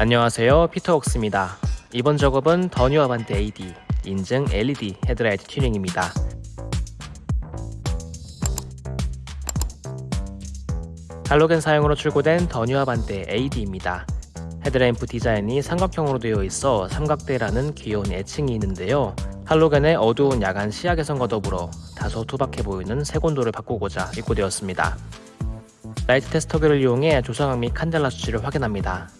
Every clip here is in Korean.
안녕하세요. 피터웍스입니다. 이번 작업은 더뉴 아반떼 AD 인증 LED 헤드라이트 튜닝입니다. 할로겐 사양으로 출고된 더뉴 아반떼 AD입니다. 헤드램프 디자인이 삼각형으로 되어 있어 삼각대라는 귀여운 애칭이 있는데요. 할로겐의 어두운 야간 시야 개선과 더불어 다소 투박해 보이는 색온도를 바꾸고자 입고되었습니다. 라이트 테스터기를 이용해 조사각 및 칸델라 수치를 확인합니다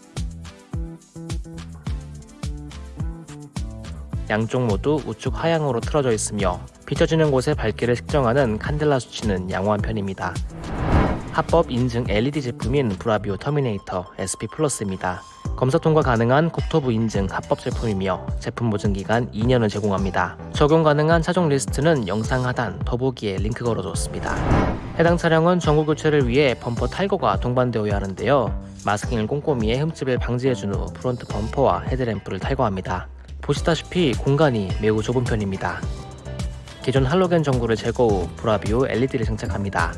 양쪽 모두 우측 하향으로 틀어져 있으며 비춰지는 곳의 밝기를 측정하는 칸델라 수치는 양호한 편입니다. 합법 인증 LED 제품인 브라비오 터미네이터 SP 플러스입니다. 검사 통과 가능한 국토부 인증 합법 제품이며 제품 보증 기간 2년을 제공합니다. 적용 가능한 차종 리스트는 영상 하단 더보기에 링크 걸어뒀습니다. 해당 차량은 전구 교체를 위해 범퍼 탈거가 동반되어야 하는데요. 마스킹을 꼼꼼히 해 흠집을 방지해준 후 front 범퍼와 헤드램프를 탈거합니다. 보시다시피 공간이 매우 좁은 편입니다. 기존 할로겐 전구를 제거 후 브라비오 LED를 장착합니다.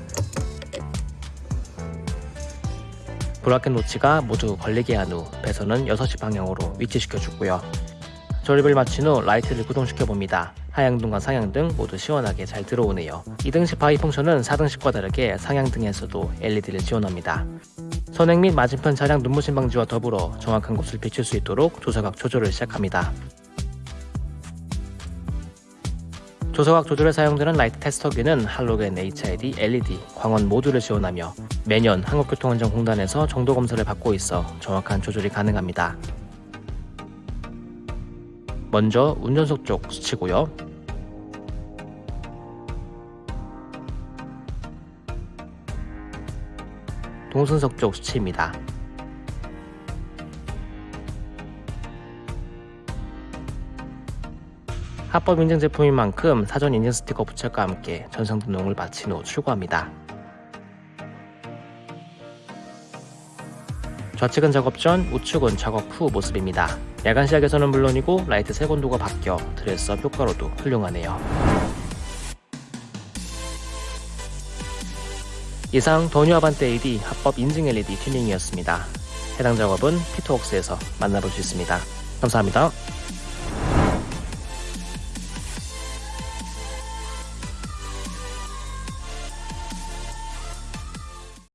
bracket 노치가 모두 걸리게 한 후 배선은 6시 방향으로 위치시켜주고요. 조립을 마친 후 라이트를 구동시켜 봅니다. 하향등과 상향등 모두 시원하게 잘 들어오네요. 2등식 bi-function은 4등식과 다르게 상향등에서도 LED를 지원합니다. 선행 및 맞은편 차량 눈부신 방지와 더불어 정확한 곳을 비출 수 있도록 조사각 조절을 시작합니다. 조사각 조절에 사용되는 라이트 테스터기는 할로겐 HID LED 광원 모두를 지원하며 매년 한국교통안전공단에서 정도 검사를 받고 있어 정확한 조절이 가능합니다. 먼저 운전석 쪽 수치고요. 동승석 쪽 수치입니다. 합법 인증 제품인 만큼 사전 인증 스티커 부착과 함께 전산 등록을 마친 후 출고합니다. 좌측은 작업 전, 우측은 작업 후 모습입니다. 야간 시야에서는 물론이고 라이트 색온도가 바뀌어 dress-up 효과로도 훌륭하네요. 이상 더뉴 아반떼 AD 합법 인증 LED 튜닝이었습니다. 해당 작업은 피터웍스에서 만나볼 수 있습니다. 감사합니다.